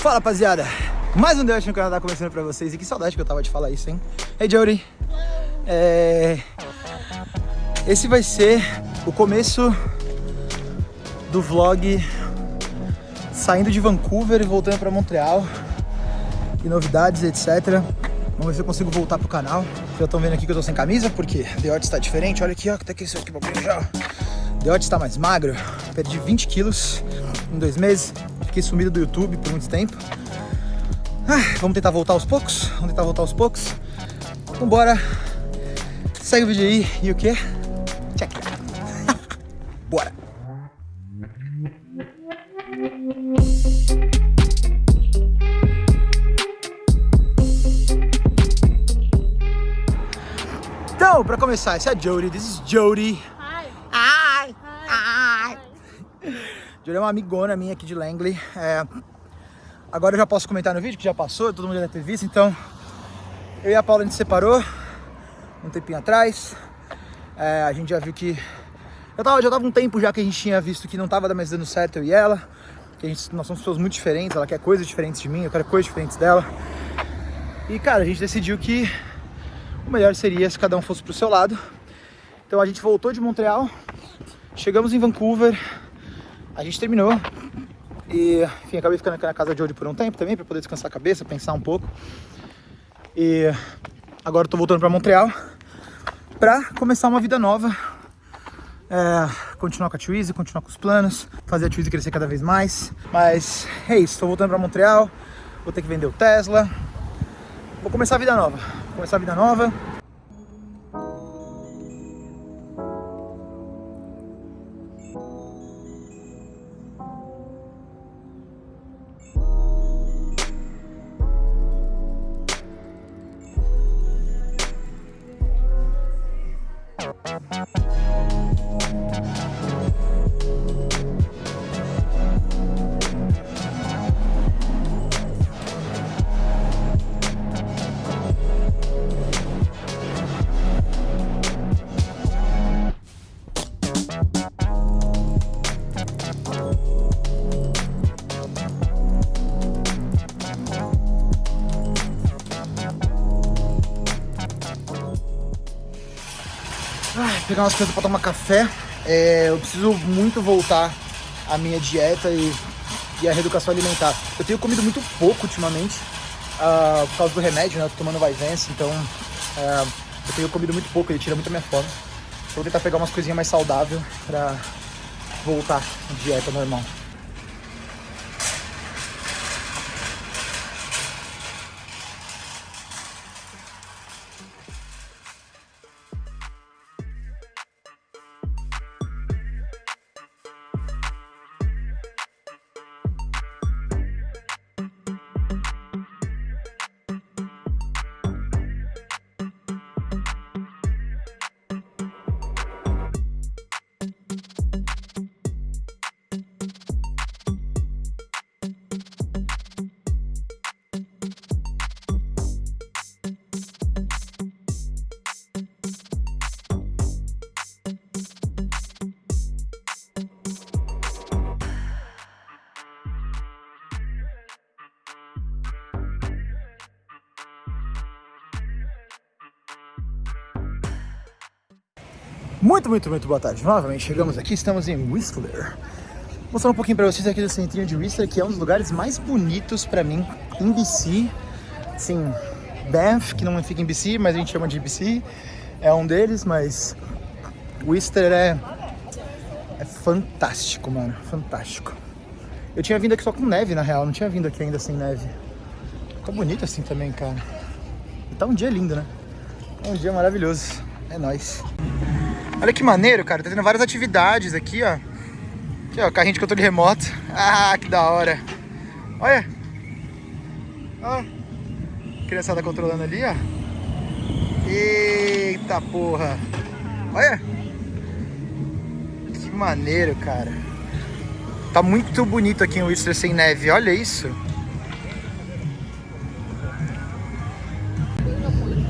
Fala, rapaziada. Mais um Deus no Canadá começando pra vocês. E que saudade que eu tava de falar isso, hein? Hey, Jody. É... Esse vai ser o começo do vlog saindo de Vancouver e voltando pra Montreal. E novidades, etc. Vamos ver se eu consigo voltar pro canal. Já estão vendo aqui que eu tô sem camisa, porque The Odds tá diferente. Olha aqui, ó, que tá aqui aqui pra já. The Odds tá mais magro. Perdi 20 quilos em dois meses. Fiquei sumido do YouTube por muito tempo. Ah, vamos tentar voltar aos poucos. Vamos tentar voltar aos poucos. Vambora. Segue o vídeo aí. E o quê? Check. Bora. Então, pra começar, esse é a Jody. This is Jody. Hi. Ai, Hi. ai. Jody é uma amigona minha aqui de Langley. É, agora eu já posso comentar no vídeo, que já passou, todo mundo já ter visto. Então, eu e a Paula a gente se separou um tempinho atrás. É, a gente já viu que... Já tava, já tava um tempo já que a gente tinha visto que não tava mais dando certo eu e ela. Que a gente, nós somos pessoas muito diferentes, ela quer coisas diferentes de mim, eu quero coisas diferentes dela. E, cara, a gente decidiu que o melhor seria se cada um fosse pro seu lado. Então a gente voltou de Montreal, chegamos em Vancouver, a gente terminou e, enfim, acabei ficando aqui na casa de hoje por um tempo também, para poder descansar a cabeça, pensar um pouco. E agora eu tô voltando para Montreal para começar uma vida nova. É, continuar com a Twizy, continuar com os planos, fazer a Twizy crescer cada vez mais. Mas é isso, tô voltando para Montreal, vou ter que vender o Tesla. Vou começar a vida nova, vou começar a vida nova. Pegar umas coisas pra tomar café. É, eu preciso muito voltar à minha dieta e, e à reeducação alimentar. Eu tenho comido muito pouco ultimamente, uh, por causa do remédio, né? Eu tô tomando Vyvanse, então uh, eu tenho comido muito pouco, ele tira muito a minha fome. Então, vou tentar pegar umas coisinhas mais saudáveis pra voltar à dieta normal. Muito, muito, muito boa tarde. Novamente chegamos aqui, estamos em Whistler. Vou mostrar um pouquinho para vocês aqui do centrinho de Whistler, que é um dos lugares mais bonitos para mim em BC. Sim, Banff, que não fica em BC, mas a gente chama de BC, é um deles, mas Whistler é, é fantástico, mano, fantástico. Eu tinha vindo aqui só com neve, na real, não tinha vindo aqui ainda sem neve. Fica bonito assim também, cara. Tá um dia lindo, né? É um dia maravilhoso. É nóis. Olha que maneiro, cara. Tá tendo várias atividades aqui, ó. Aqui, ó, carrinho de controle remoto. Ah, que da hora. Olha. Ó. Criançada controlando ali, ó. Eita porra. Olha. Que maneiro, cara. Tá muito bonito aqui em Whistler sem neve. Olha isso.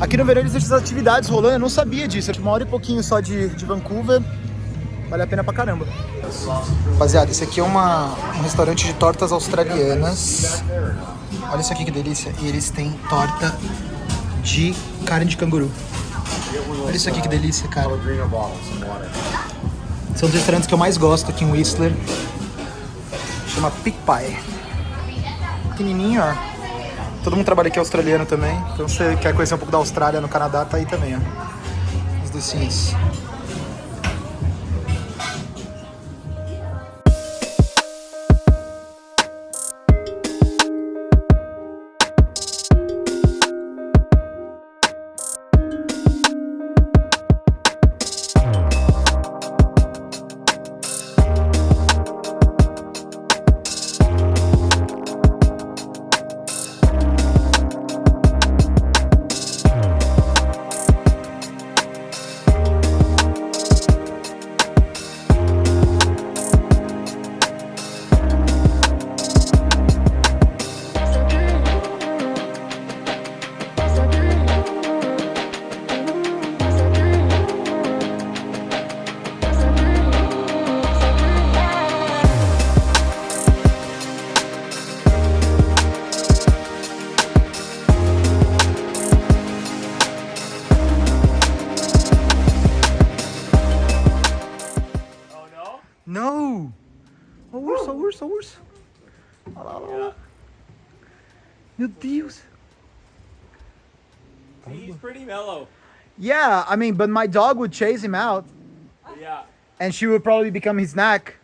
Aqui no verão existem atividades rolando, eu não sabia disso. Eu uma hora e pouquinho só de, de Vancouver. vale a pena pra caramba. Rapaziada, esse aqui é uma, um restaurante de tortas australianas. Olha isso aqui que delícia. E eles têm torta de carne de canguru. Olha isso aqui que delícia, cara. São os restaurantes que eu mais gosto aqui em Whistler. Chama Pig Pie. Pequenininho, ó. Todo mundo trabalha aqui é australiano também. Então você quer conhecer um pouco da Austrália no Canadá, tá aí também, ó. Os docinhos. Urso, urso, urso. Olha lá, olha lá. Meu Deus. He's pretty mellow. Yeah, I mean, but my dog would chase him out Yeah. and she would probably become his snack.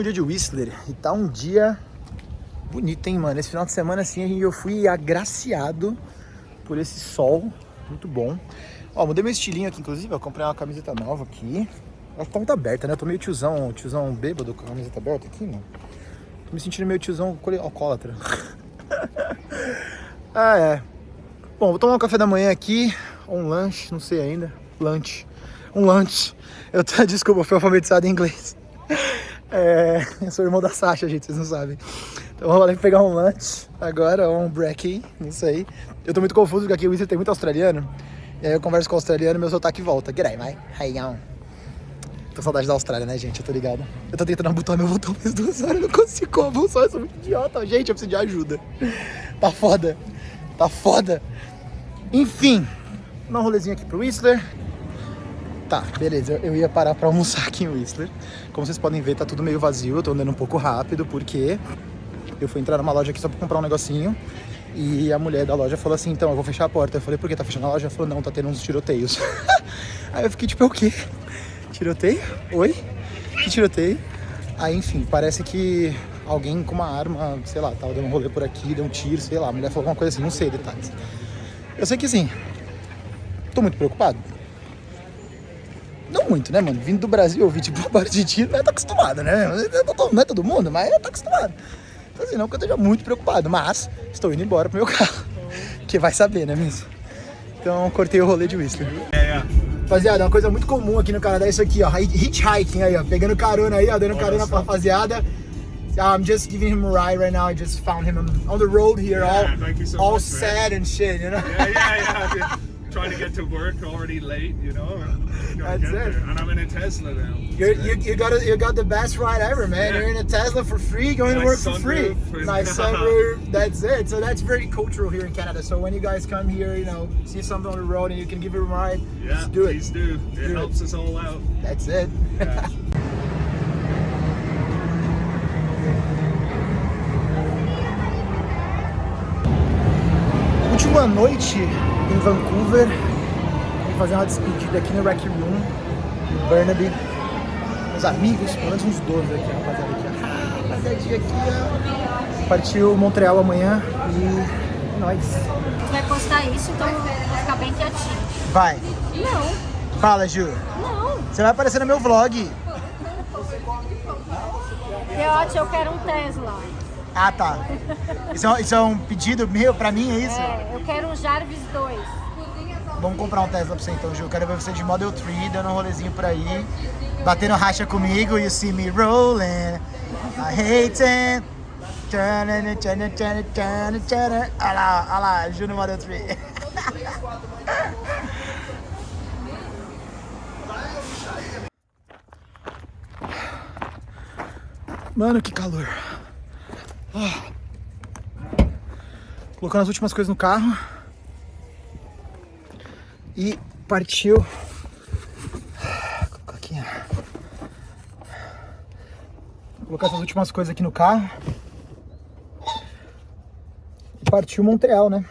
Último dia de Whistler e tá um dia bonito, hein, mano? Esse final de semana, assim, eu fui agraciado por esse sol muito bom. Ó, mudei meu estilinho aqui, inclusive, eu comprei uma camiseta nova aqui. Ela tá muito aberta, né? Eu tô meio tiozão, tiozão bêbado com a camiseta aberta aqui, mano. Tô me sentindo meio tiozão alcoólatra. ah, é. Bom, vou tomar um café da manhã aqui, ou um lanche, não sei ainda. Lunch. Um lunch. Eu tô, desculpa, fui alfabetizado em inglês. É, eu sou irmão da Sasha, gente, vocês não sabem. Então vamos lá pegar um lunch agora, um break, não sei. Eu tô muito confuso porque aqui o Whistler tem muito australiano. E aí eu converso com o australiano e meu sotaque volta. G'day, mate. Hey, on. Tô saudade da Austrália, né, gente? Eu tô ligado. Eu tô tentando abotoar meu botão faz duas horas, não consigo com a mão só, eu sou muito idiota. Gente, eu preciso de ajuda. Tá foda. Tá foda. Enfim, dar um rolezinho aqui pro Whistler. Tá, beleza. Eu ia parar pra almoçar aqui em Whistler. Como vocês podem ver, tá tudo meio vazio. Eu tô andando um pouco rápido, porque eu fui entrar numa loja aqui só pra comprar um negocinho. E a mulher da loja falou assim, então, eu vou fechar a porta. Eu falei, por que tá fechando a loja? Ela falou, não, tá tendo uns tiroteios. Aí eu fiquei tipo, é o quê? Tiroteio? Oi? Que tiroteio? Aí, enfim, parece que alguém com uma arma, sei lá, tava dando um rolê por aqui, deu um tiro, sei lá. A mulher falou alguma coisa assim, não sei detalhes. Eu sei que assim, tô muito preocupado. Não muito, né, mano? Vindo do Brasil, ouvir tipo barulho de tiro, né? Tá acostumado, né? Não é todo mundo, mas tá acostumado. Então assim, não que eu esteja muito preocupado, mas estou indo embora pro meu carro. Que vai saber, né, mesmo? Então cortei o rolê de Whistler. Rapaziada, uma coisa muito comum aqui no Canadá é isso aqui, ó. Hitchhiking aí, ó. Pegando carona aí, ó. Dando carona pra rapaziada. I'm just giving him a ride right now. I just found him on the road here, all, Yeah, you so all much, sad and shit, you know? Yeah, yeah, yeah. Trying to get to work already late, you know. and That's it. there. And I'm in a Tesla now. You're, you, you got a, you got the best ride ever, man. Yeah. You're in a Tesla for free, going to work for free. Nice sunroof. That's it. So that's very cultural here in Canada. So when you guys come here, you know, see something on the road and you can give it a ride, Yeah, just do it. please do. It Do it. helps us all out. That's it. Yeah. Última noite em Vancouver. Vim fazer uma despedida aqui no Rec Room, em Burnaby. Meus amigos, pelo menos uns 12 aqui, rapaziada. Aqui. Ah, rapaziadinha aqui, ó. Partiu Montreal amanhã e é nóis. Vai postar isso, então vou ficar bem quietinho. Vai. Não, Fala, Ju. não. Você vai aparecer no meu vlog. Teote, eu quero um Tesla. Ah, tá. Isso é, um- isso é um pedido meu pra mim, é isso? É, eu quero um Jarvis 2. Vamos comprar um Tesla pra você então, Ju. Quero ver você de Model 3, dando um rolezinho por aí. Batendo racha comigo, you see me rolling. I hate it. Tchana, tchana, tchana, tchana, tchana. Olha lá, olha lá, Ju no Model 3. Mano, que calor. Ah. Colocando as últimas coisas no carro. E partiu. Colocar essas últimas coisas aqui no carro. E partiu Montreal, né?